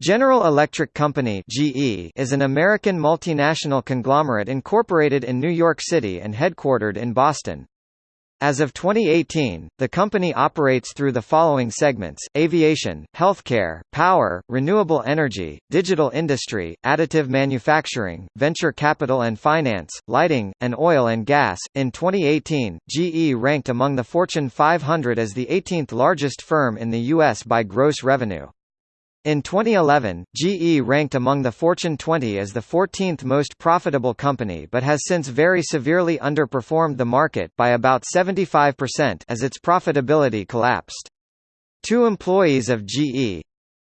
General Electric Company (GE) is an American multinational conglomerate incorporated in New York City and headquartered in Boston. As of 2018, the company operates through the following segments: aviation, healthcare, power, renewable energy, digital industry, additive manufacturing, venture capital and finance, lighting, and oil and gas. In 2018, GE ranked among the Fortune 500 as the 18th largest firm in the US by gross revenue. In 2011, GE ranked among the Fortune 20 as the 14th most profitable company but has since very severely underperformed the market by about 75% as its profitability collapsed. Two employees of GE,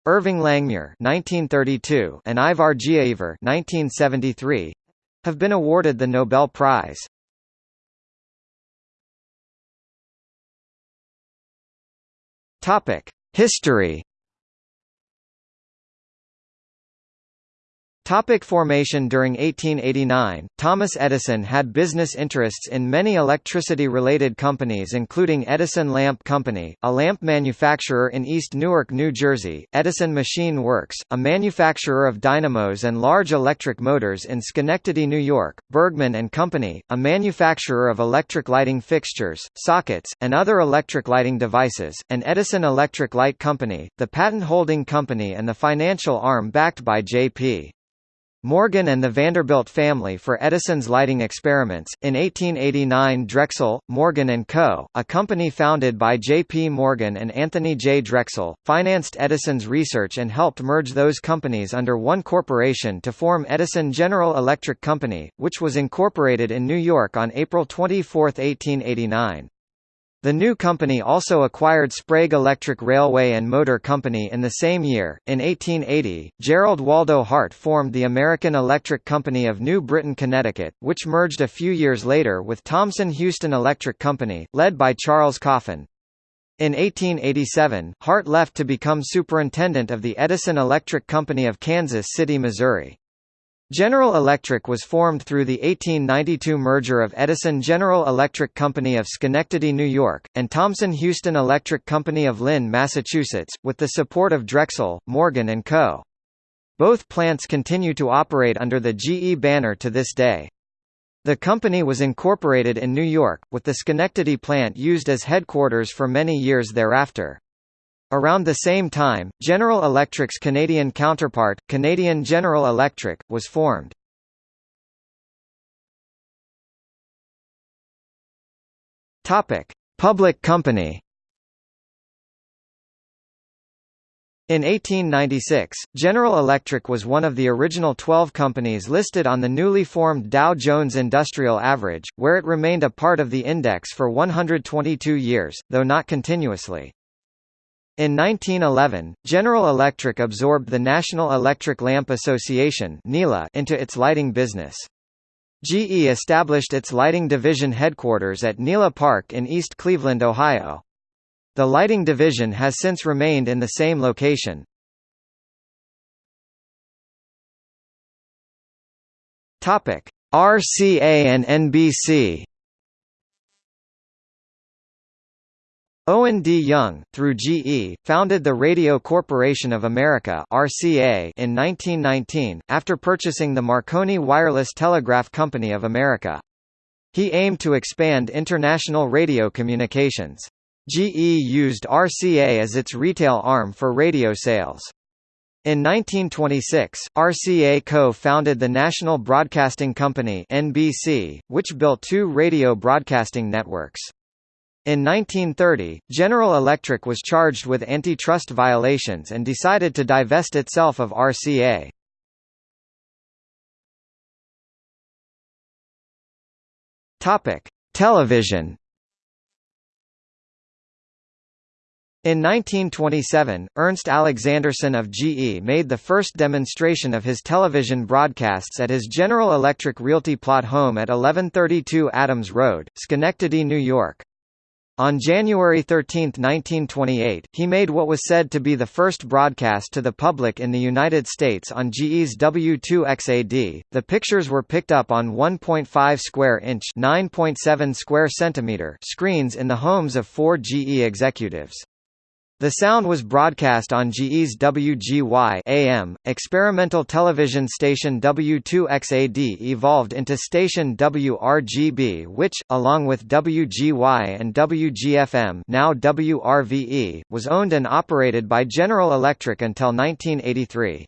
Irving Langmuir (1932) and Ivar Giaever (1973), have been awarded the Nobel Prize. Topic: History Topic formation During 1889, Thomas Edison had business interests in many electricity-related companies including Edison Lamp Company, a lamp manufacturer in East Newark, New Jersey, Edison Machine Works, a manufacturer of dynamos and large electric motors in Schenectady, New York, Bergman and Company, a manufacturer of electric lighting fixtures, sockets, and other electric lighting devices, and Edison Electric Light Company, the patent holding company and the financial arm backed by J.P. Morgan and the Vanderbilt family for Edison's lighting experiments. In 1889, Drexel, Morgan Co., a company founded by J. P. Morgan and Anthony J. Drexel, financed Edison's research and helped merge those companies under one corporation to form Edison General Electric Company, which was incorporated in New York on April 24, 1889. The new company also acquired Sprague Electric Railway and Motor Company in the same year. In 1880, Gerald Waldo Hart formed the American Electric Company of New Britain, Connecticut, which merged a few years later with Thomson Houston Electric Company, led by Charles Coffin. In 1887, Hart left to become superintendent of the Edison Electric Company of Kansas City, Missouri. General Electric was formed through the 1892 merger of Edison General Electric Company of Schenectady, New York, and Thomson Houston Electric Company of Lynn, Massachusetts, with the support of Drexel, Morgan & Co. Both plants continue to operate under the GE banner to this day. The company was incorporated in New York, with the Schenectady plant used as headquarters for many years thereafter. Around the same time, General Electric's Canadian counterpart, Canadian General Electric, was formed. Topic: Public company. In 1896, General Electric was one of the original 12 companies listed on the newly formed Dow Jones Industrial Average, where it remained a part of the index for 122 years, though not continuously. In 1911, General Electric absorbed the National Electric Lamp Association into its lighting business. GE established its lighting division headquarters at Nela Park in East Cleveland, Ohio. The lighting division has since remained in the same location. RCA and NBC Owen D. Young, through GE, founded the Radio Corporation of America (RCA) in 1919 after purchasing the Marconi Wireless Telegraph Company of America. He aimed to expand international radio communications. GE used RCA as its retail arm for radio sales. In 1926, RCA co-founded the National Broadcasting Company (NBC), which built two radio broadcasting networks. In 1930, General Electric was charged with antitrust violations and decided to divest itself of RCA. Topic: Television. In 1927, Ernst Alexanderson of GE made the first demonstration of his television broadcasts at his General Electric Realty plot home at 1132 Adams Road, Schenectady, New York. On January 13, 1928, he made what was said to be the first broadcast to the public in the United States on GE's W2XAD. The pictures were picked up on 1.5 square inch (9.7 square centimeter) screens in the homes of four GE executives. The sound was broadcast on GE's WGY AM. Experimental television station W2XAD evolved into station WRGB which, along with WGY and WGFM now WRVE, was owned and operated by General Electric until 1983.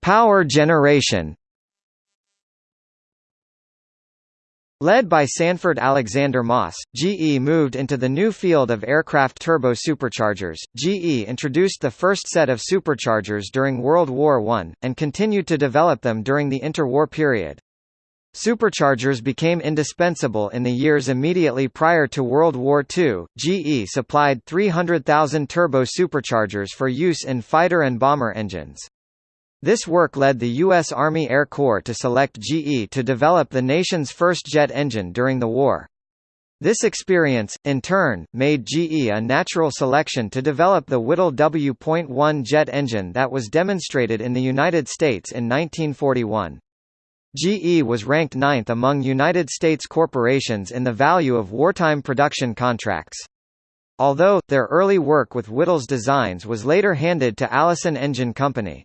Power generation Led by Sanford Alexander Moss, GE moved into the new field of aircraft turbo superchargers. GE introduced the first set of superchargers during World War I, and continued to develop them during the interwar period. Superchargers became indispensable in the years immediately prior to World War II. GE supplied 300,000 turbo superchargers for use in fighter and bomber engines. This work led the U.S. Army Air Corps to select GE to develop the nation's first jet engine during the war. This experience, in turn, made GE a natural selection to develop the Whittle W.1 jet engine that was demonstrated in the United States in 1941. GE was ranked ninth among United States corporations in the value of wartime production contracts. Although, their early work with Whittle's designs was later handed to Allison Engine Company.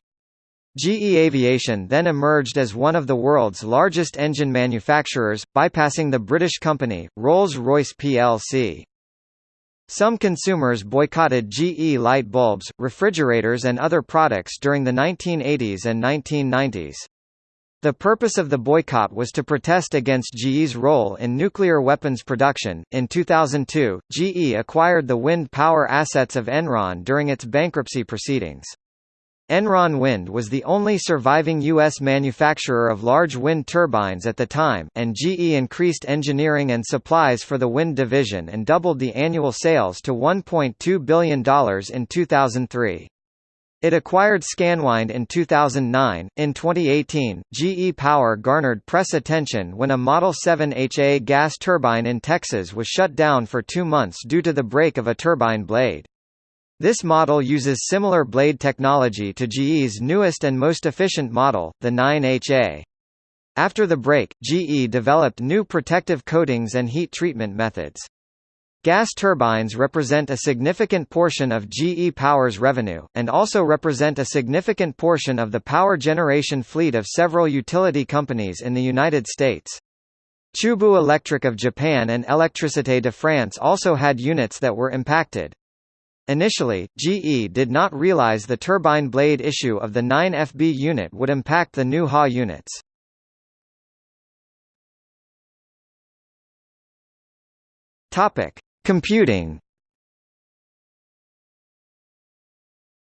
GE Aviation then emerged as one of the world's largest engine manufacturers, bypassing the British company, Rolls-Royce plc. Some consumers boycotted GE light bulbs, refrigerators and other products during the 1980s and 1990s. The purpose of the boycott was to protest against GE's role in nuclear weapons production. In 2002, GE acquired the wind power assets of Enron during its bankruptcy proceedings. Enron Wind was the only surviving U.S. manufacturer of large wind turbines at the time, and GE increased engineering and supplies for the wind division and doubled the annual sales to $1.2 billion in 2003. It acquired Scanwind in 2009. In 2018, GE Power garnered press attention when a Model 7 HA gas turbine in Texas was shut down for two months due to the break of a turbine blade. This model uses similar blade technology to GE's newest and most efficient model, the 9HA. After the break, GE developed new protective coatings and heat treatment methods. Gas turbines represent a significant portion of GE Power's revenue, and also represent a significant portion of the power generation fleet of several utility companies in the United States. Chubu Electric of Japan and Électricité de France also had units that were impacted. Initially, GE did not realize the turbine blade issue of the 9FB unit would impact the new HA units. Computing.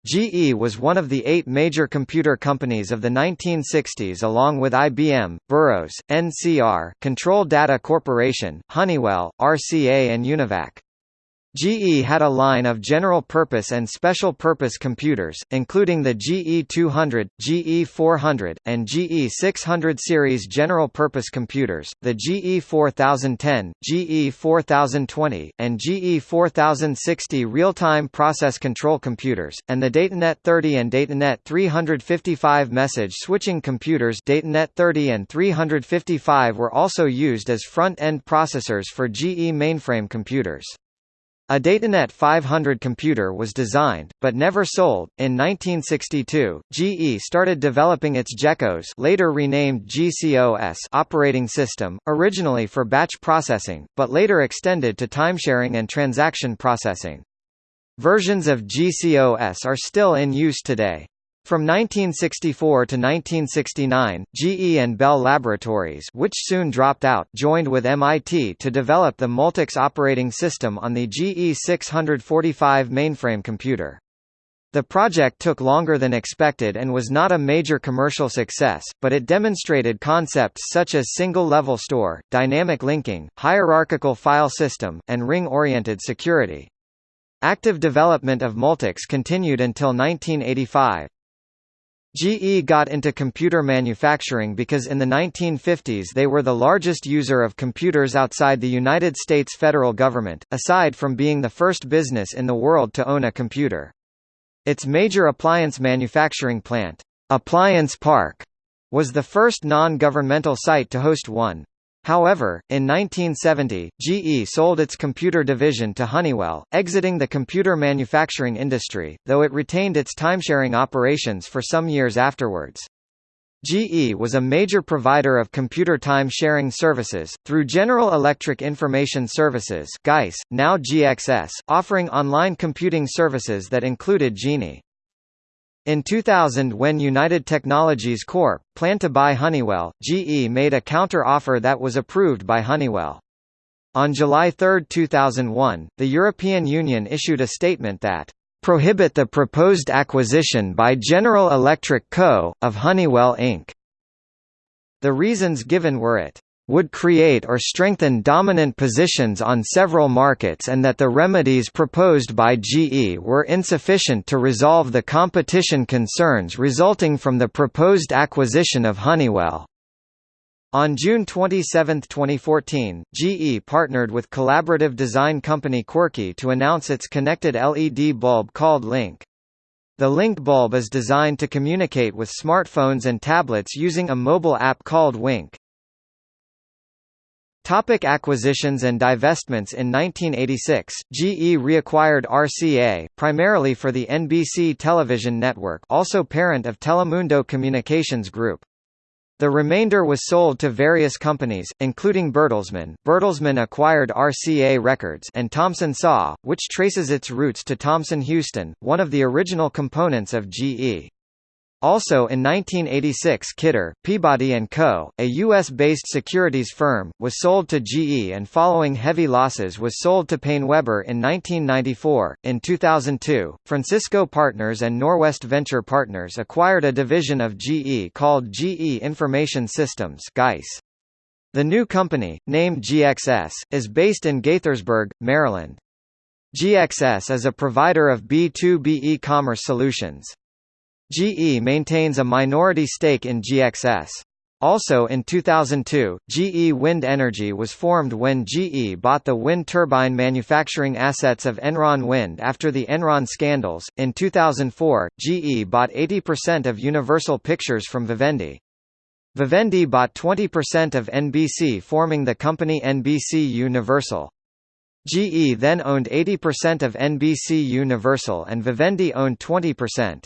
GE was one of the eight major computer companies of the 1960s along with IBM, Burroughs, NCR, Control Data Corporation, Honeywell, RCA and Univac. GE had a line of general-purpose and special-purpose computers, including the GE200, GE400, and GE600 series general-purpose computers, the GE4010, GE4020, and GE4060 real-time process control computers, and the Datanet 30 and Datanet 355 message switching computers Datanet 30 and 355 were also used as front-end processors for GE mainframe computers. A Datanet 500 computer was designed, but never sold. In 1962, GE started developing its GECOS later renamed GCOS operating system, originally for batch processing, but later extended to timesharing and transaction processing. Versions of GCOS are still in use today. From 1964 to 1969, GE and Bell Laboratories which soon dropped out joined with MIT to develop the Multics operating system on the GE 645 mainframe computer. The project took longer than expected and was not a major commercial success, but it demonstrated concepts such as single-level store, dynamic linking, hierarchical file system, and ring-oriented security. Active development of Multics continued until 1985. GE got into computer manufacturing because in the 1950s they were the largest user of computers outside the United States federal government, aside from being the first business in the world to own a computer. Its major appliance manufacturing plant, Appliance Park, was the first non-governmental site to host one. However, in 1970, GE sold its computer division to Honeywell, exiting the computer manufacturing industry, though it retained its timesharing operations for some years afterwards. GE was a major provider of computer time sharing services, through General Electric Information Services GEIS, now GXS, offering online computing services that included Genie. In 2000 when United Technologies Corp. planned to buy Honeywell, GE made a counter-offer that was approved by Honeywell. On July 3, 2001, the European Union issued a statement that prohibit the proposed acquisition by General Electric Co., of Honeywell Inc. The reasons given were it would create or strengthen dominant positions on several markets and that the remedies proposed by GE were insufficient to resolve the competition concerns resulting from the proposed acquisition of Honeywell. On June 27, 2014, GE partnered with collaborative design company Quirky to announce its connected LED bulb called Link. The Link bulb is designed to communicate with smartphones and tablets using a mobile app called Wink. Topic acquisitions and divestments In 1986, GE reacquired RCA, primarily for the NBC television network also parent of Telemundo Communications Group. The remainder was sold to various companies, including Bertelsmann. Bertelsmann acquired RCA Records and Thomson Saw, which traces its roots to Thomson Houston, one of the original components of GE. Also in 1986 Kidder, Peabody & Co., a U.S.-based securities firm, was sold to GE and following heavy losses was sold to PaineWebber in 1994. In 2002, Francisco Partners and Norwest Venture Partners acquired a division of GE called GE Information Systems. The new company, named GXS, is based in Gaithersburg, Maryland. GXS is a provider of B2B e-commerce solutions. GE maintains a minority stake in GXS. Also in 2002, GE Wind Energy was formed when GE bought the wind turbine manufacturing assets of Enron Wind after the Enron scandals. In 2004, GE bought 80% of Universal Pictures from Vivendi. Vivendi bought 20% of NBC forming the company NBC Universal. GE then owned 80% of NBC Universal and Vivendi owned 20%.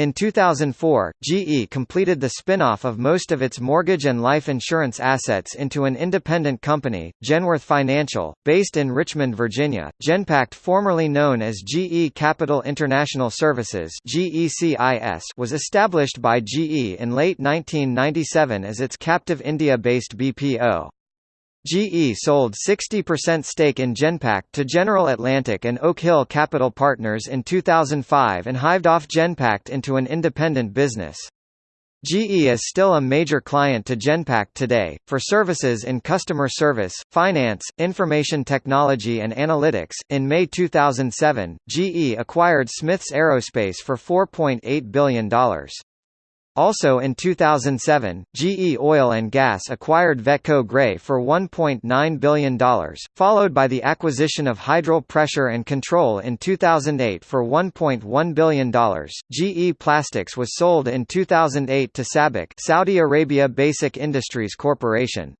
In 2004, GE completed the spin-off of most of its mortgage and life insurance assets into an independent company, Genworth Financial, based in Richmond, Virginia. Genpact formerly known as GE Capital International Services GECIS was established by GE in late 1997 as its captive India-based BPO. GE sold 60% stake in Genpact to General Atlantic and Oak Hill Capital Partners in 2005 and hived off Genpact into an independent business. GE is still a major client to Genpact today, for services in customer service, finance, information technology and analytics. In May 2007, GE acquired Smiths Aerospace for $4.8 billion. Also in 2007, GE Oil and Gas acquired Vetco Gray for $1.9 billion, followed by the acquisition of Hydril Pressure and Control in 2008 for $1.1 billion. GE Plastics was sold in 2008 to SABIC Saudi Arabia Basic Industries Corporation.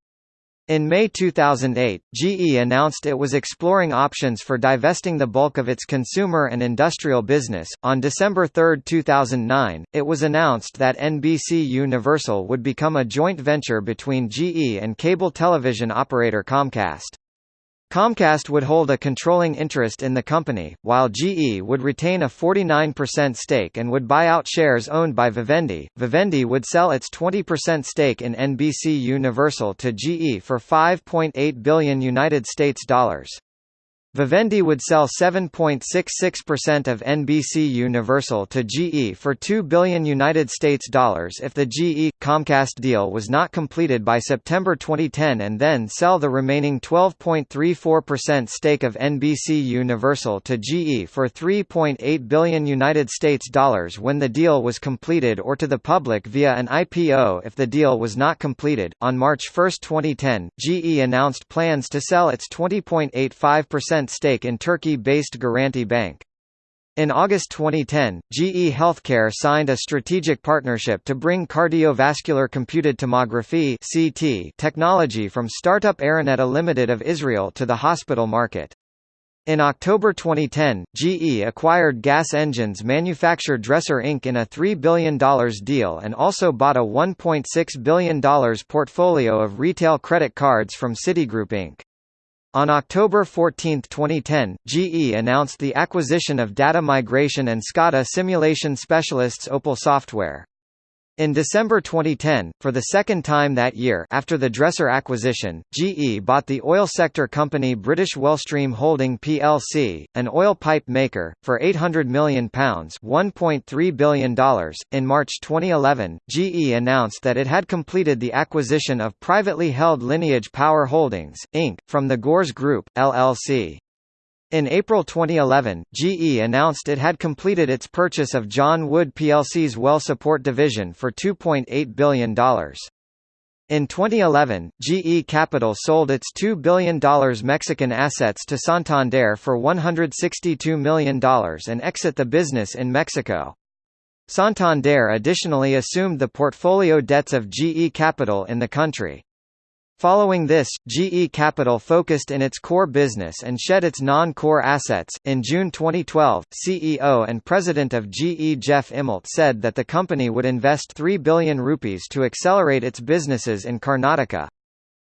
In May 2008, GE announced it was exploring options for divesting the bulk of its consumer and industrial business. On December 3, 2009, it was announced that NBC Universal would become a joint venture between GE and cable television operator Comcast. Comcast would hold a controlling interest in the company, while GE would retain a 49% stake and would buy out shares owned by Vivendi. Vivendi would sell its 20% stake in NBC Universal to GE for 5.8 billion United States dollars. Vivendi would sell 7.66% of NBC Universal to GE for 2 billion United States dollars if the GE Comcast deal was not completed by September 2010 and then sell the remaining 12.34% stake of NBC Universal to GE for 3.8 billion United States dollars when the deal was completed or to the public via an IPO if the deal was not completed. On March 1, 2010, GE announced plans to sell its 20.85% stake in Turkey-based Garanti Bank. In August 2010, GE Healthcare signed a strategic partnership to bring cardiovascular computed tomography (CT) technology from startup Arineta Limited of Israel to the hospital market. In October 2010, GE acquired gas engines manufacturer Dresser Inc. in a $3 billion deal and also bought a $1.6 billion portfolio of retail credit cards from Citigroup Inc. On October 14, 2010, GE announced the acquisition of data migration and SCADA simulation specialists Opal Software. In December 2010, for the second time that year after the Dresser acquisition, GE bought the oil sector company British Wellstream Holding plc, an oil pipe maker, for £800 million $1.3 billion. .In March 2011, GE announced that it had completed the acquisition of privately held Lineage Power Holdings, Inc., from the Gores Group, LLC. In April 2011, GE announced it had completed its purchase of John Wood plc's well support division for $2.8 billion. In 2011, GE Capital sold its $2 billion Mexican assets to Santander for $162 million and exit the business in Mexico. Santander additionally assumed the portfolio debts of GE Capital in the country. Following this, GE Capital focused in its core business and shed its non-core assets. In June 2012, CEO and president of GE Jeff Immelt said that the company would invest 3 billion rupees to accelerate its businesses in Karnataka.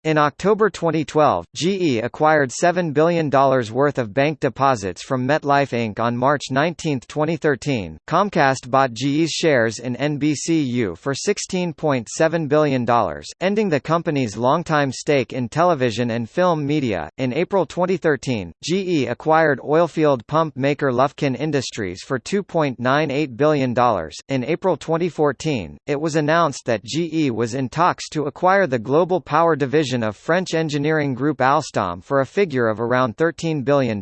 In October 2012, GE acquired $7 billion worth of bank deposits from MetLife Inc. On March 19, 2013, Comcast bought GE's shares in NBCU for $16.7 billion, ending the company's longtime stake in television and film media. In April 2013, GE acquired oilfield pump maker Lufkin Industries for $2.98 billion. In April 2014, it was announced that GE was in talks to acquire the global power division division of French engineering group Alstom for a figure of around $13 billion.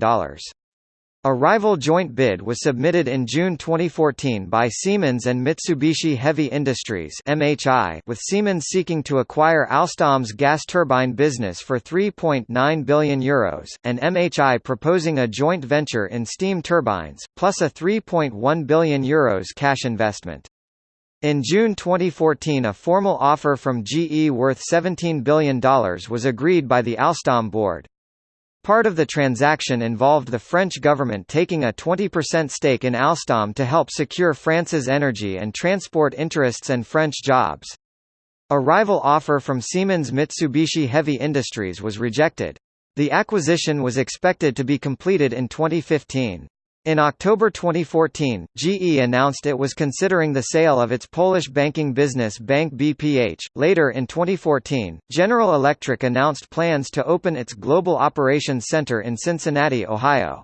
A rival joint bid was submitted in June 2014 by Siemens and Mitsubishi Heavy Industries (MHI), with Siemens seeking to acquire Alstom's gas turbine business for 3.9 billion euros, and MHI proposing a joint venture in steam turbines, plus a 3.1 billion euros cash investment. In June 2014 a formal offer from GE worth $17 billion was agreed by the Alstom board. Part of the transaction involved the French government taking a 20% stake in Alstom to help secure France's energy and transport interests and French jobs. A rival offer from Siemens Mitsubishi Heavy Industries was rejected. The acquisition was expected to be completed in 2015. In October 2014, GE announced it was considering the sale of its Polish banking business Bank BPH. Later in 2014, General Electric announced plans to open its Global Operations Center in Cincinnati, Ohio.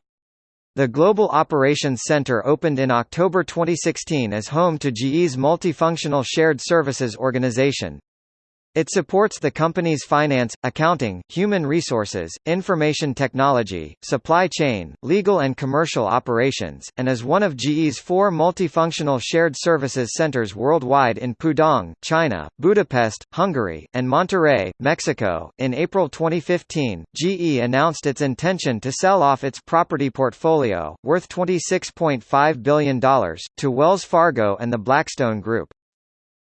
The Global Operations Center opened in October 2016 as home to GE's multifunctional shared services organization, it supports the company's finance, accounting, human resources, information technology, supply chain, legal and commercial operations, and is one of GE's four multifunctional shared services centers worldwide in Pudong, China, Budapest, Hungary, and Monterrey, Mexico. In April 2015, GE announced its intention to sell off its property portfolio, worth $26.5 billion, to Wells Fargo and the Blackstone Group.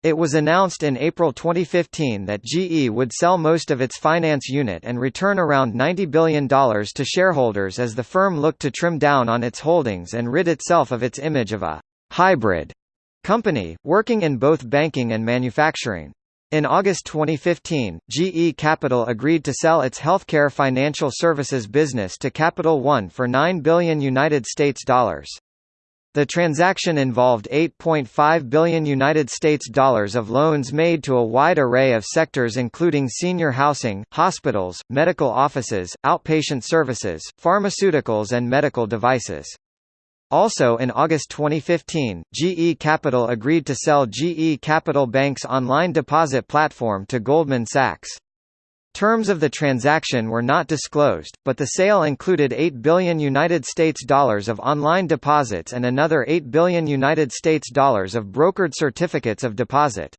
It was announced in April 2015 that GE would sell most of its finance unit and return around $90 billion to shareholders as the firm looked to trim down on its holdings and rid itself of its image of a hybrid company, working in both banking and manufacturing. In August 2015, GE Capital agreed to sell its healthcare financial services business to Capital One for 9 billion United States dollars. The transaction involved 8.5 billion United States dollars of loans made to a wide array of sectors including senior housing, hospitals, medical offices, outpatient services, pharmaceuticals and medical devices. Also in August 2015, GE Capital agreed to sell GE Capital Bank's online deposit platform to Goldman Sachs. Terms of the transaction were not disclosed, but the sale included 8 billion United States dollars of online deposits and another 8 billion United States dollars of brokered certificates of deposit.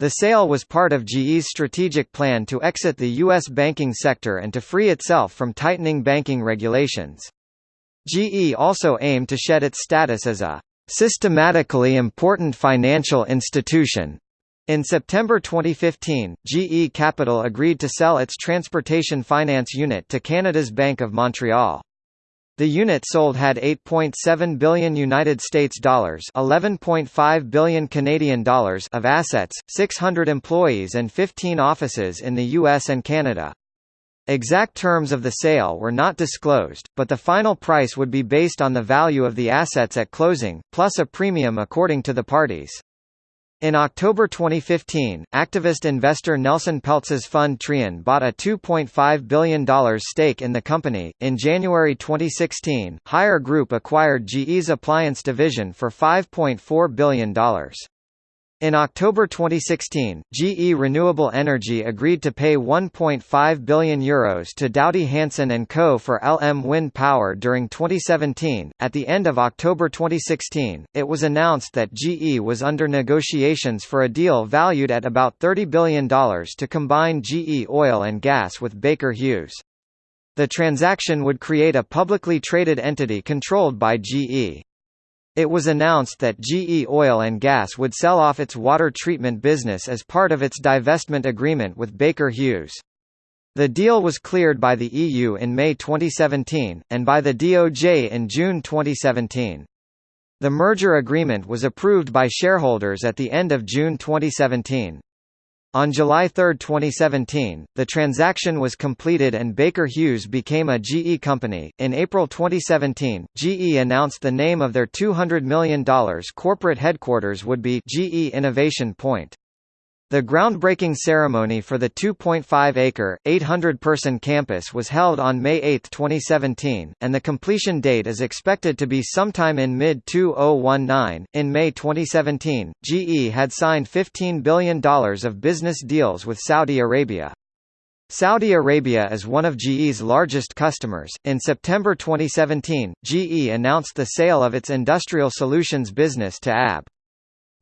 The sale was part of GE's strategic plan to exit the U.S. banking sector and to free itself from tightening banking regulations. GE also aimed to shed its status as a systematically important financial institution. In September 2015, GE Capital agreed to sell its transportation finance unit to Canada's Bank of Montreal. The unit sold had 8.7 billion United States dollars, 11.5 billion Canadian dollars of assets, 600 employees and 15 offices in the US and Canada. Exact terms of the sale were not disclosed, but the final price would be based on the value of the assets at closing, plus a premium according to the parties. In October 2015, activist investor Nelson Peltz's fund Trian bought a $2.5 billion stake in the company. In January 2016, Haier Group acquired GE's appliance division for $5.4 billion. In October 2016, GE Renewable Energy agreed to pay €1.5 billion Euros to Doughty Hanson & Co. for LM Wind Power during 2017. At the end of October 2016, it was announced that GE was under negotiations for a deal valued at about $30 billion to combine GE Oil and Gas with Baker Hughes. The transaction would create a publicly traded entity controlled by GE. It was announced that GE Oil and Gas would sell off its water treatment business as part of its divestment agreement with Baker Hughes. The deal was cleared by the EU in May 2017, and by the DOJ in June 2017. The merger agreement was approved by shareholders at the end of June 2017. On July 3, 2017, the transaction was completed and Baker Hughes became a GE company. In April 2017, GE announced the name of their $200 million corporate headquarters would be GE Innovation Point. The groundbreaking ceremony for the 2.5-acre, 800-person campus was held on May 8, 2017, and the completion date is expected to be sometime in mid-2019. In May 2017, GE had signed $15 billion of business deals with Saudi Arabia. Saudi Arabia is one of GE's largest customers. In September 2017, GE announced the sale of its industrial solutions business to AB.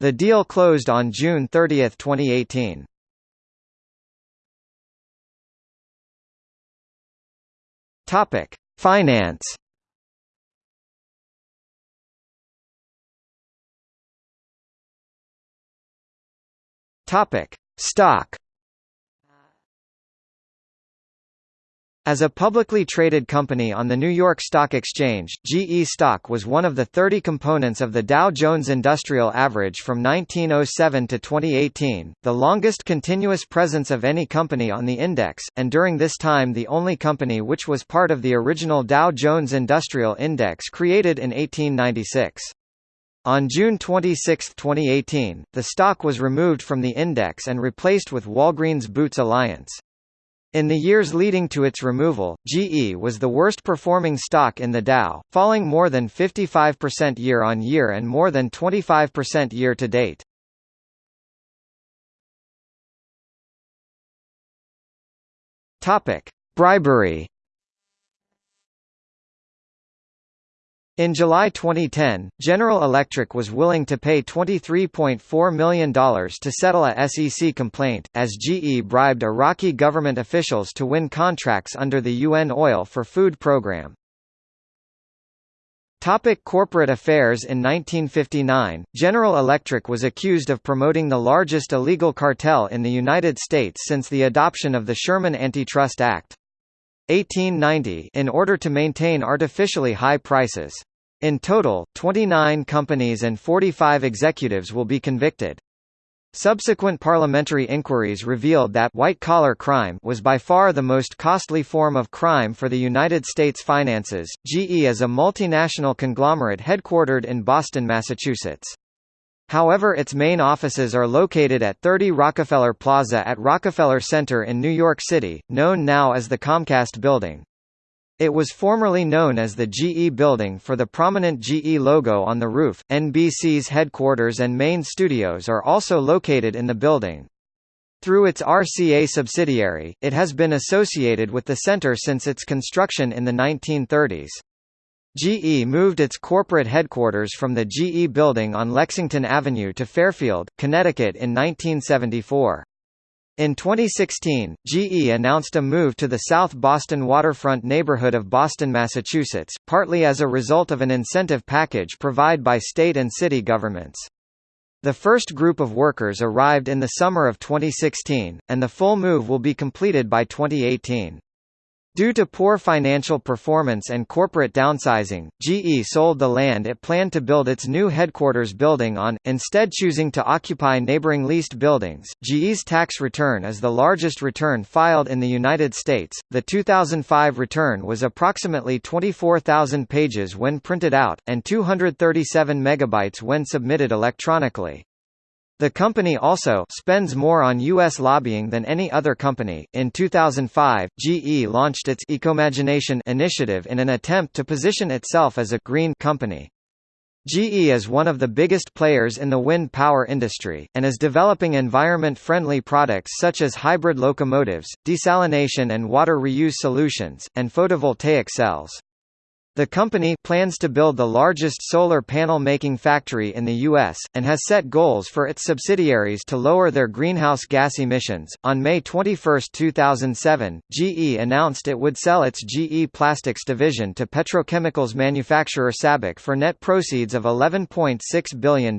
The deal closed on June 30, 2018. Topic: Finance. Topic: Stock. As a publicly traded company on the New York Stock Exchange, GE stock was one of the 30 components of the Dow Jones Industrial Average from 1907 to 2018, the longest continuous presence of any company on the index, and during this time the only company which was part of the original Dow Jones Industrial Index created in 1896. On June 26, 2018, the stock was removed from the index and replaced with Walgreens Boots Alliance. In the years leading to its removal, GE was the worst performing stock in the Dow, falling more than 55% year-on-year and more than 25% year-to-date. Bribery In July 2010, General Electric was willing to pay $23.4 million to settle a SEC complaint, as GE bribed Iraqi government officials to win contracts under the UN Oil for Food program. Topic corporate affairs In 1959, General Electric was accused of promoting the largest illegal cartel in the United States since the adoption of the Sherman Antitrust Act. 1890 in order to maintain artificially high prices. In total, 29 companies and 45 executives will be convicted. Subsequent parliamentary inquiries revealed that white-collar crime was by far the most costly form of crime for the United States finances. GE is a multinational conglomerate headquartered in Boston, Massachusetts. However its main offices are located at 30 Rockefeller Plaza at Rockefeller Center in New York City, known now as the Comcast Building. It was formerly known as the GE Building for the prominent GE logo on the roof. NBC's headquarters and main studios are also located in the building. Through its RCA subsidiary, it has been associated with the center since its construction in the 1930s. GE moved its corporate headquarters from the GE building on Lexington Avenue to Fairfield, Connecticut in 1974. In 2016, GE announced a move to the South Boston waterfront neighborhood of Boston, Massachusetts, partly as a result of an incentive package provided by state and city governments. The first group of workers arrived in the summer of 2016, and the full move will be completed by 2018. Due to poor financial performance and corporate downsizing, GE sold the land it planned to build its new headquarters building on, instead choosing to occupy neighboring leased buildings. GE's tax return is the largest return filed in the United States. The 2005 return was approximately 24,000 pages when printed out, and 237 megabytes when submitted electronically. The company also spends more on U.S. lobbying than any other company. In 2005, GE launched its Ecomagination initiative in an attempt to position itself as a green company. GE is one of the biggest players in the wind power industry, and is developing environment-friendly products such as hybrid locomotives, desalination and water reuse solutions, and photovoltaic cells. The company plans to build the largest solar panel making factory in the U.S., and has set goals for its subsidiaries to lower their greenhouse gas emissions. On May 21, 2007, GE announced it would sell its GE Plastics division to petrochemicals manufacturer SABIC for net proceeds of $11.6 billion.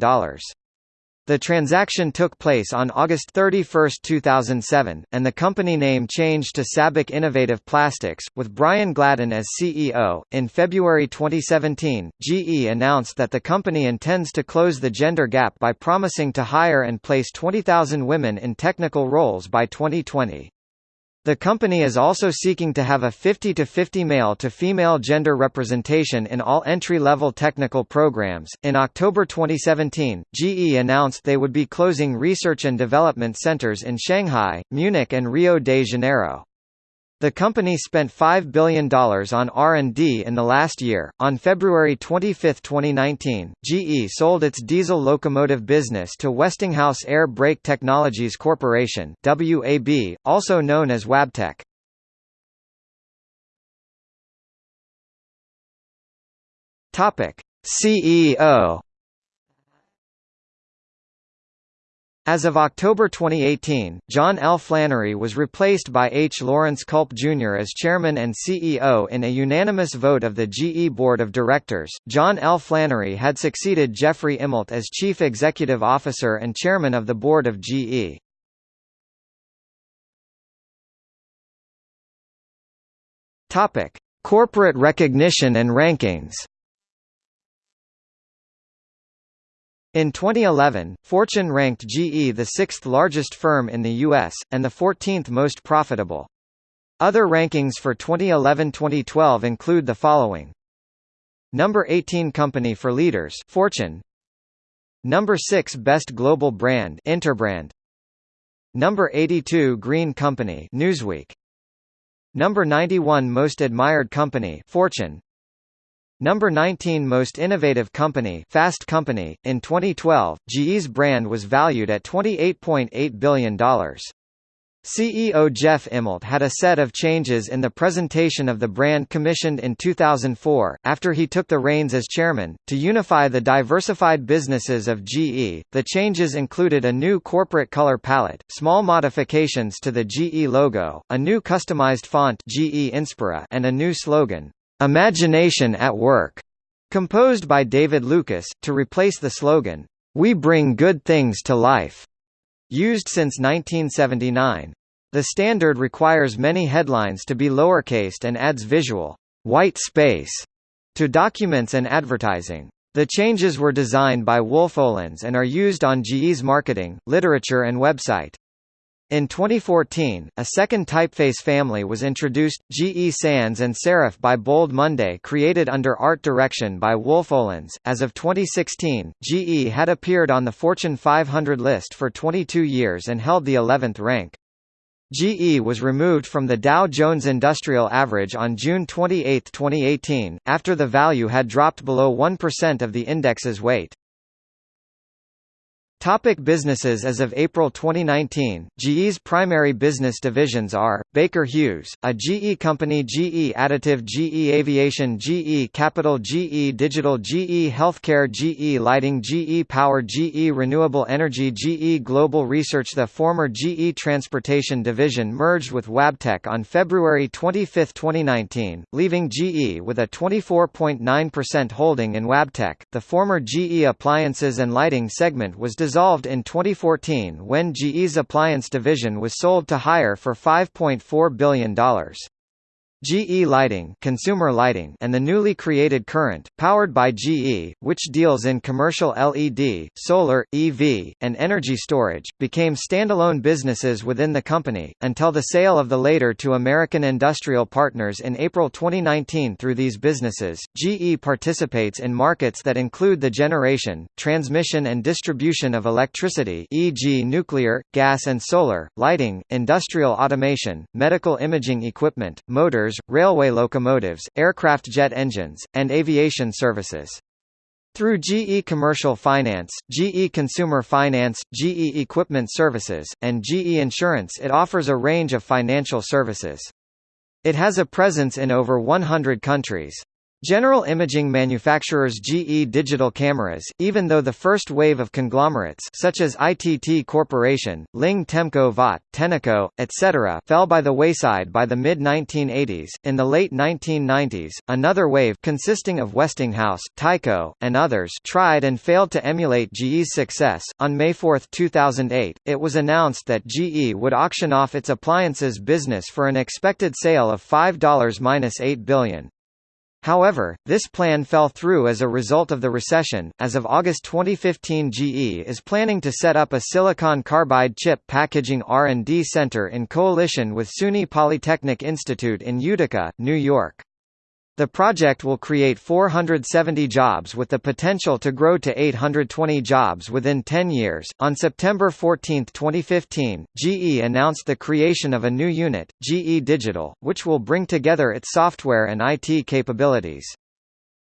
The transaction took place on August 31, 2007, and the company name changed to SABIC Innovative Plastics, with Brian Gladden as CEO. In February 2017, GE announced that the company intends to close the gender gap by promising to hire and place 20,000 women in technical roles by 2020. The company is also seeking to have a 50 to 50 male to female gender representation in all entry-level technical programs. In October 2017, GE announced they would be closing research and development centers in Shanghai, Munich and Rio de Janeiro. The company spent $5 billion on R&D in the last year. On February 25, 2019, GE sold its diesel locomotive business to Westinghouse Air Brake Technologies Corporation (WAB), also known as Wabtec. Topic: CEO As of October 2018, John L. Flannery was replaced by H. Lawrence Culp Jr. as chairman and CEO in a unanimous vote of the GE Board of Directors. John L. Flannery had succeeded Jeffrey Immelt as chief executive officer and chairman of the board of GE. Topic: Corporate recognition and rankings. In 2011, Fortune ranked GE the sixth largest firm in the U.S., and the 14th most profitable. Other rankings for 2011-2012 include the following. Number 18 Company for Leaders Fortune Number 6 Best Global Brand Interbrand Number 82 Green Company Newsweek Number 91 Most Admired Company Fortune Number 19 Most Innovative Company Fast Company. In 2012, GE's brand was valued at $28.8 billion. CEO Jeff Immelt had a set of changes in the presentation of the brand commissioned in 2004, after he took the reins as chairman, to unify the diversified businesses of GE. The changes included a new corporate color palette, small modifications to the GE logo, a new customized font GE Inspira and a new slogan, Imagination at Work, composed by David Lucas, to replace the slogan, We bring good things to life, used since 1979. The standard requires many headlines to be lowercased and adds visual white space to documents and advertising. The changes were designed by Wolff Olins and are used on GE's marketing, literature and website. In 2014, a second typeface family was introduced, GE Sans and Serif by Bold Monday created under art direction by Wolff Olins. As of 2016, GE had appeared on the Fortune 500 list for 22 years and held the 11th rank. GE was removed from the Dow Jones Industrial Average on June 28, 2018, after the value had dropped below 1% of the index's weight. Topic businesses As of April 2019, GE's primary business divisions are, Baker Hughes, a GE company GE Additive GE Aviation GE Capital GE Digital GE Healthcare GE Lighting GE Power GE Renewable Energy GE Global Research The former GE Transportation division merged with Wabtec on February 25, 2019, leaving GE with a 24.9% holding in Wabtec. The former GE Appliances and Lighting segment was designed dissolved in 2014 when GE's appliance division was sold to Haier for $5.4 billion. GE Lighting, consumer lighting and the newly created Current, powered by GE, which deals in commercial LED, solar, EV, and energy storage, became standalone businesses within the company, until the sale of the later to American Industrial Partners in April 2019 through these businesses, GE participates in markets that include the generation, transmission and distribution of electricity e.g. nuclear, gas and solar, lighting, industrial automation, medical imaging equipment, motors railway locomotives, aircraft jet engines, and aviation services. Through GE Commercial Finance, GE Consumer Finance, GE Equipment Services, and GE Insurance it offers a range of financial services. It has a presence in over 100 countries. General imaging manufacturers GE Digital Cameras, even though the first wave of conglomerates such as ITT Corporation, Ling Temco Vought, Tenneco, etc. fell by the wayside by the mid-1980s. In the late 1990s, another wave consisting of Westinghouse, Tyco, and others tried and failed to emulate GE's success. On May 4, 2008, it was announced that GE would auction off its appliances business for an expected sale of $5-8 billion. However, this plan fell through as a result of the recession. As of August 2015, GE is planning to set up a silicon carbide chip packaging R&D center in coalition with SUNY Polytechnic Institute in Utica, New York. The project will create 470 jobs with the potential to grow to 820 jobs within 10 years. On September 14, 2015, GE announced the creation of a new unit, GE Digital, which will bring together its software and IT capabilities.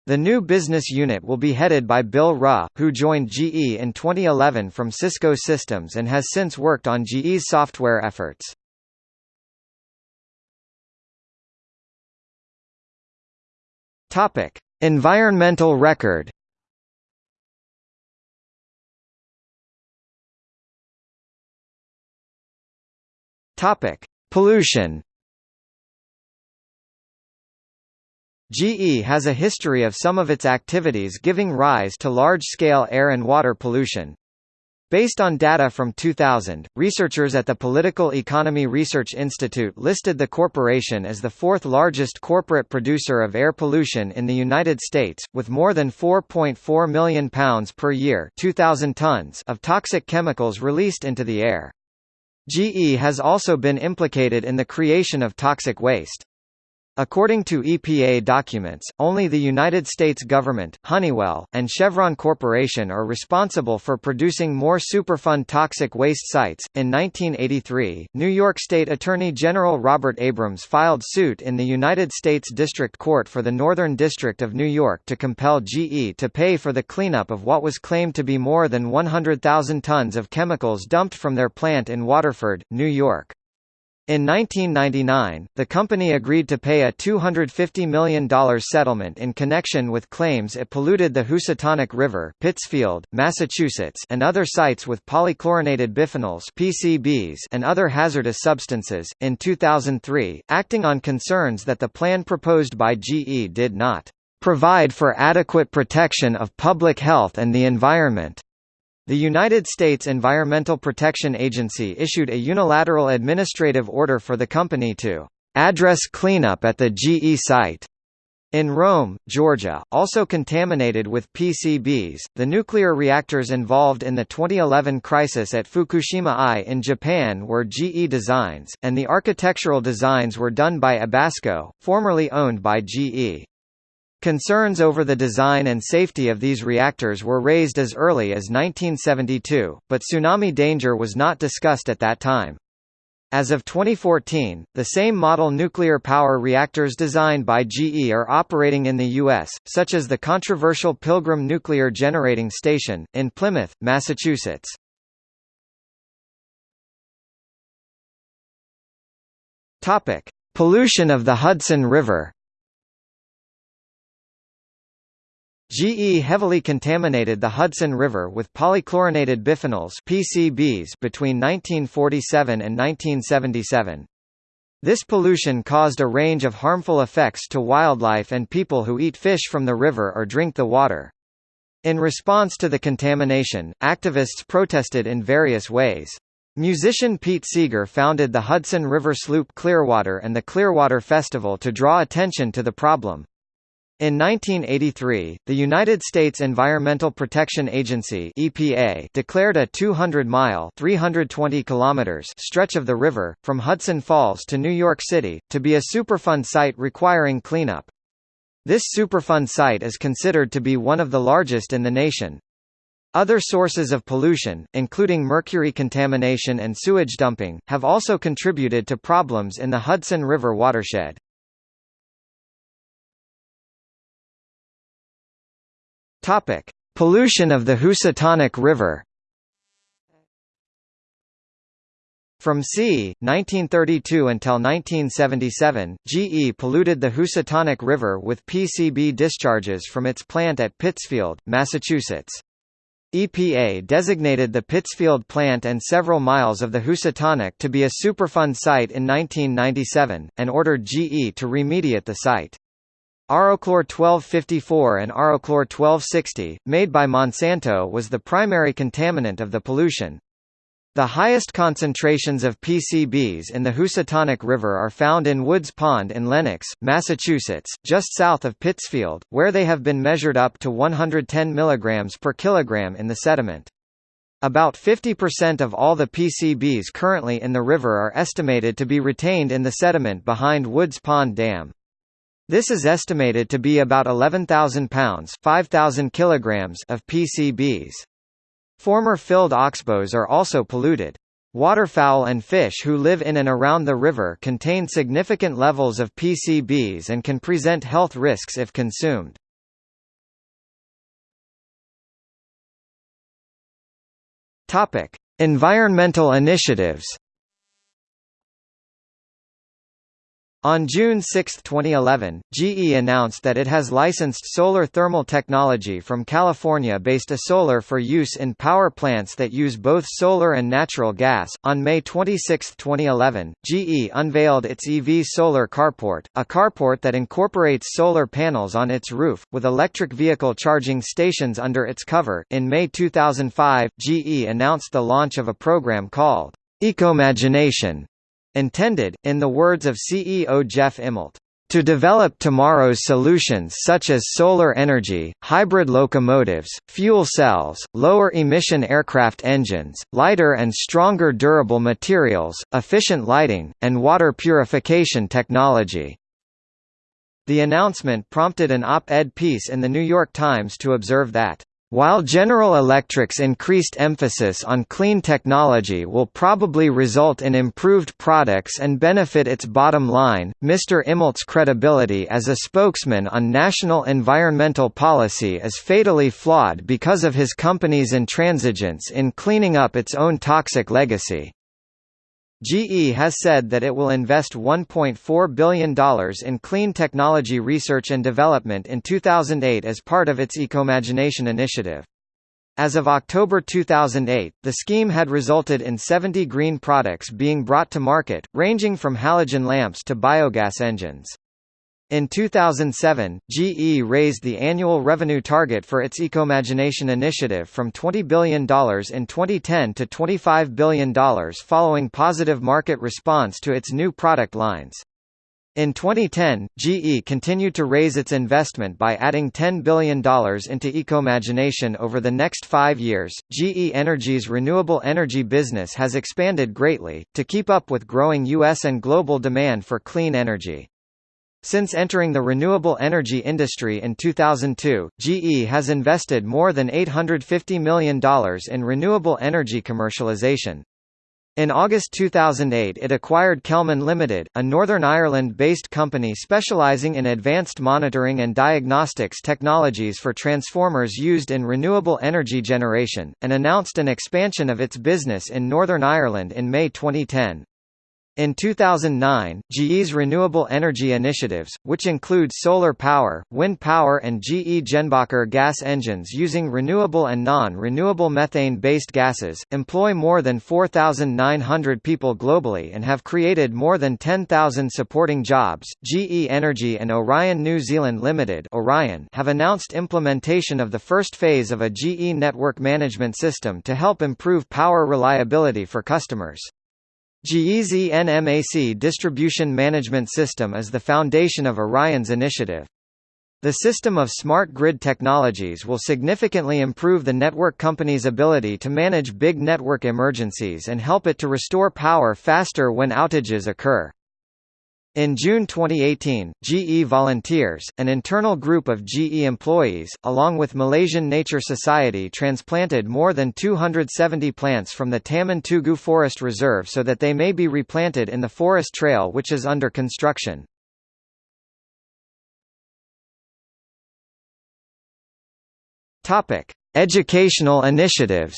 The new business unit will be headed by Bill Ruh, who joined GE in 2011 from Cisco Systems and has since worked on GE's software efforts. Topic: Environmental record. Topic: Pollution. GE has a history of some of its activities giving rise to large-scale air and water pollution. Based on data from 2000, researchers at the Political Economy Research Institute listed the corporation as the fourth largest corporate producer of air pollution in the United States, with more than 4.4 million pounds per year 2,000 tons of toxic chemicals released into the air. GE has also been implicated in the creation of toxic waste. According to EPA documents, only the United States government, Honeywell, and Chevron Corporation are responsible for producing more Superfund toxic waste sites. In 1983, New York State Attorney General Robert Abrams filed suit in the United States District Court for the Northern District of New York to compel GE to pay for the cleanup of what was claimed to be more than 100,000 tons of chemicals dumped from their plant in Waterford, New York. In 1999, the company agreed to pay a $250 million settlement in connection with claims it polluted the Housatonic River Pittsfield, Massachusetts and other sites with polychlorinated biphenyls PCBs and other hazardous substances. In 2003, acting on concerns that the plan proposed by GE did not provide for adequate protection of public health and the environment, the United States Environmental Protection Agency issued a unilateral administrative order for the company to address cleanup at the GE site. In Rome, Georgia, also contaminated with PCBs, the nuclear reactors involved in the 2011 crisis at Fukushima I in Japan were GE designs, and the architectural designs were done by Ebasco, formerly owned by GE. Concerns over the design and safety of these reactors were raised as early as 1972, but tsunami danger was not discussed at that time. As of 2014, the same model nuclear power reactors designed by GE are operating in the U.S., such as the controversial Pilgrim Nuclear Generating Station, in Plymouth, Massachusetts. Pollution of the Hudson River GE heavily contaminated the Hudson River with polychlorinated biphenyls (PCBs) between 1947 and 1977. This pollution caused a range of harmful effects to wildlife and people who eat fish from the river or drink the water. In response to the contamination, activists protested in various ways. Musician Pete Seeger founded the Hudson River Sloop Clearwater and the Clearwater Festival to draw attention to the problem. In 1983, the United States Environmental Protection Agency (EPA) declared a 200-mile (320 kilometers) stretch of the river from Hudson Falls to New York City to be a Superfund site requiring cleanup. This Superfund site is considered to be one of the largest in the nation. Other sources of pollution, including mercury contamination and sewage dumping, have also contributed to problems in the Hudson River watershed. Topic: Pollution of the Housatonic River. From c. 1932 until 1977, GE polluted the Housatonic River with PCB discharges from its plant at Pittsfield, Massachusetts. EPA designated the Pittsfield plant and several miles of the Housatonic to be a Superfund site in 1997, and ordered GE to remediate the site. Aroclor 1254 and Aroclor 1260, made by Monsanto was the primary contaminant of the pollution. The highest concentrations of PCBs in the Housatonic River are found in Woods Pond in Lenox, Massachusetts, just south of Pittsfield, where they have been measured up to 110 mg per kilogram in the sediment. About 50% of all the PCBs currently in the river are estimated to be retained in the sediment behind Woods Pond Dam. This is estimated to be about 11,000 pounds 5,000 kilograms of PCBs. Former filled oxbows are also polluted. Waterfowl and fish who live in and around the river contain significant levels of PCBs and can present health risks if consumed. Topic: Environmental initiatives On June 6, 2011, GE announced that it has licensed solar thermal technology from California-based eSolar for use in power plants that use both solar and natural gas. On May 26, 2011, GE unveiled its EV Solar Carport, a carport that incorporates solar panels on its roof, with electric vehicle charging stations under its cover. In May 2005, GE announced the launch of a program called Ecomagination Intended, in the words of CEO Jeff Immelt, to develop tomorrow's solutions such as solar energy, hybrid locomotives, fuel cells, lower-emission aircraft engines, lighter and stronger durable materials, efficient lighting, and water purification technology. The announcement prompted an op-ed piece in The New York Times to observe that while General Electric's increased emphasis on clean technology will probably result in improved products and benefit its bottom line, Mr. Immelt's credibility as a spokesman on national environmental policy is fatally flawed because of his company's intransigence in cleaning up its own toxic legacy. GE has said that it will invest $1.4 billion in clean technology research and development in 2008 as part of its Ecomagination initiative. As of October 2008, the scheme had resulted in 70 green products being brought to market, ranging from halogen lamps to biogas engines. In 2007, GE raised the annual revenue target for its Ecomagination initiative from $20 billion in 2010 to $25 billion following positive market response to its new product lines. In 2010, GE continued to raise its investment by adding $10 billion into Ecomagination over the next five years. GE Energy's renewable energy business has expanded greatly, to keep up with growing U.S. and global demand for clean energy. Since entering the renewable energy industry in 2002, GE has invested more than $850 million in renewable energy commercialization. In August 2008 it acquired Kelman Limited, a Northern Ireland-based company specialising in advanced monitoring and diagnostics technologies for transformers used in renewable energy generation, and announced an expansion of its business in Northern Ireland in May 2010. In 2009, GE's renewable energy initiatives, which include solar power, wind power and GE Jenbacher gas engines using renewable and non-renewable methane-based gases, employ more than 4,900 people globally and have created more than 10,000 supporting jobs. GE Energy and Orion New Zealand Limited (Orion) have announced implementation of the first phase of a GE network management system to help improve power reliability for customers. GE's NMAC distribution management system is the foundation of Orion's initiative. The system of smart grid technologies will significantly improve the network company's ability to manage big network emergencies and help it to restore power faster when outages occur. In June 2018, GE Volunteers, an internal group of GE employees, along with Malaysian Nature Society transplanted more than 270 plants from the Taman Tugu Forest Reserve so that they may be replanted in the forest trail which is under construction. Educational initiatives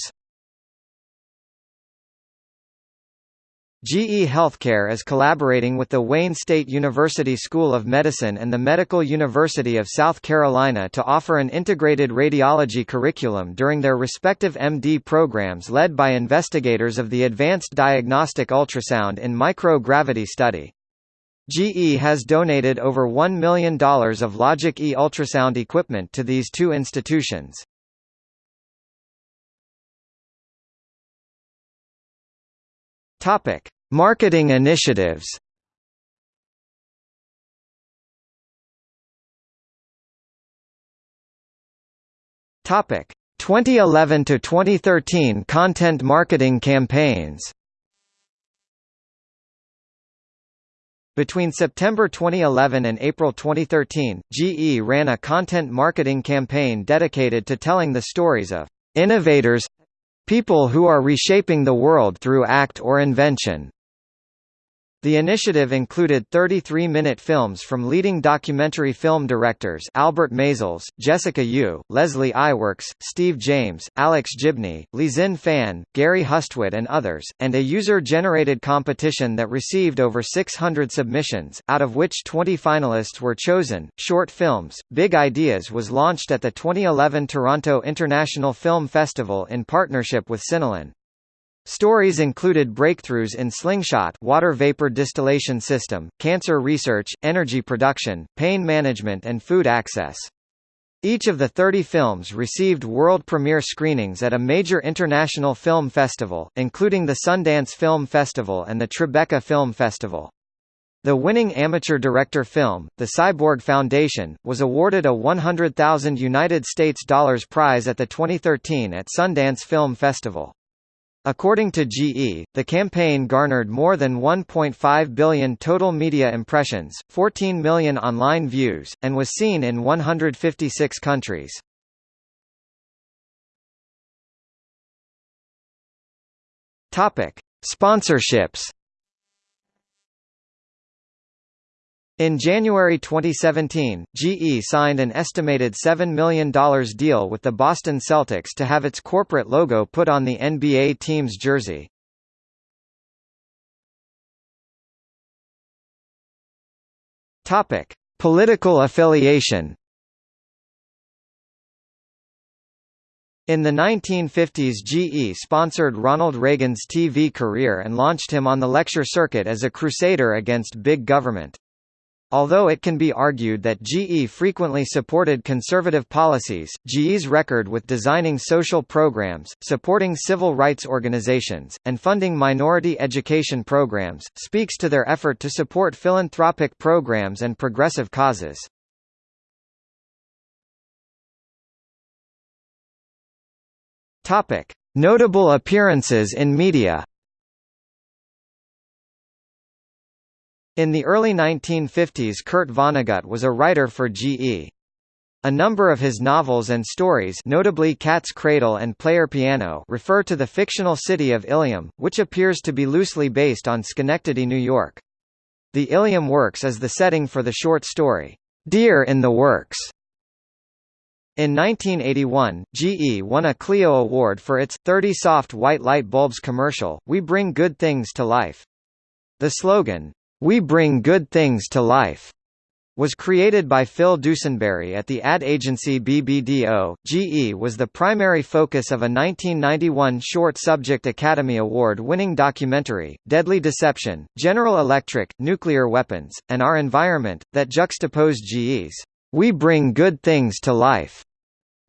GE Healthcare is collaborating with the Wayne State University School of Medicine and the Medical University of South Carolina to offer an integrated radiology curriculum during their respective MD programs led by investigators of the Advanced Diagnostic Ultrasound in Microgravity Study. GE has donated over $1 million of Logic E ultrasound equipment to these two institutions. Topic: Marketing initiatives. Topic: 2011 to 2013 content marketing campaigns. Between September 2011 and April 2013, GE ran a content marketing campaign dedicated to telling the stories of innovators People who are reshaping the world through act or invention. The initiative included 33-minute films from leading documentary film directors Albert Maysles, Jessica Yu, Leslie Iwerks, Steve James, Alex Gibney, Lixin Fan, Gary Hustwit and others, and a user-generated competition that received over 600 submissions, out of which 20 finalists were chosen. Short Films, Big Ideas was launched at the 2011 Toronto International Film Festival in partnership with Cinelan. Stories included breakthroughs in slingshot water vapor distillation system, cancer research, energy production, pain management and food access. Each of the 30 films received world premiere screenings at a major international film festival, including the Sundance Film Festival and the Tribeca Film Festival. The winning amateur director film, The Cyborg Foundation, was awarded a 100,000 United States dollars prize at the 2013 at Sundance Film Festival. According to GE, the campaign garnered more than 1.5 billion total media impressions, 14 million online views, and was seen in 156 countries. Topic: Sponsorships In January 2017, GE signed an estimated $7 million deal with the Boston Celtics to have its corporate logo put on the NBA team's jersey. Topic: Political affiliation. In the 1950s GE sponsored Ronald Reagan's TV career and launched him on the lecture circuit as a crusader against big government. Although it can be argued that GE frequently supported conservative policies, GE's record with designing social programs, supporting civil rights organizations, and funding minority education programs, speaks to their effort to support philanthropic programs and progressive causes. Notable appearances in media In the early 1950s Kurt Vonnegut was a writer for GE. A number of his novels and stories notably Cat's Cradle and Player Piano refer to the fictional city of Ilium, which appears to be loosely based on Schenectady, New York. The Ilium Works is the setting for the short story, Deer in the Works. In 1981, GE won a Clio Award for its 30 soft white light bulbs commercial, We Bring Good Things to Life. The slogan, "We bring good things to life." was created by Phil Dusenberry at the ad agency BBDO. GE was the primary focus of a 1991 Short Subject Academy Award winning documentary, Deadly Deception, General Electric, Nuclear Weapons, and Our Environment, that juxtaposed GE's We Bring Good Things to Life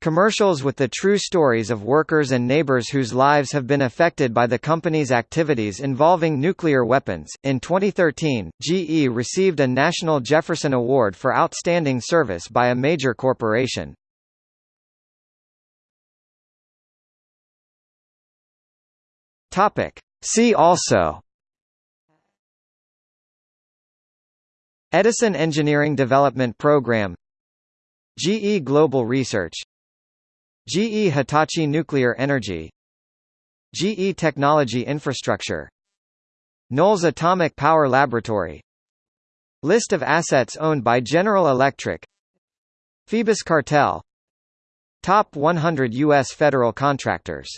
Commercials with the true stories of workers and neighbors whose lives have been affected by the company's activities involving nuclear weapons. In 2013, GE received a National Jefferson Award for Outstanding Service by a major corporation. Topic. See also Edison Engineering Development Program GE Global Research GE Hitachi Nuclear Energy. GE Technology Infrastructure. Knolls Atomic Power Laboratory. List of assets owned by General Electric. Phoebus Cartel. Top 100 U.S. federal contractors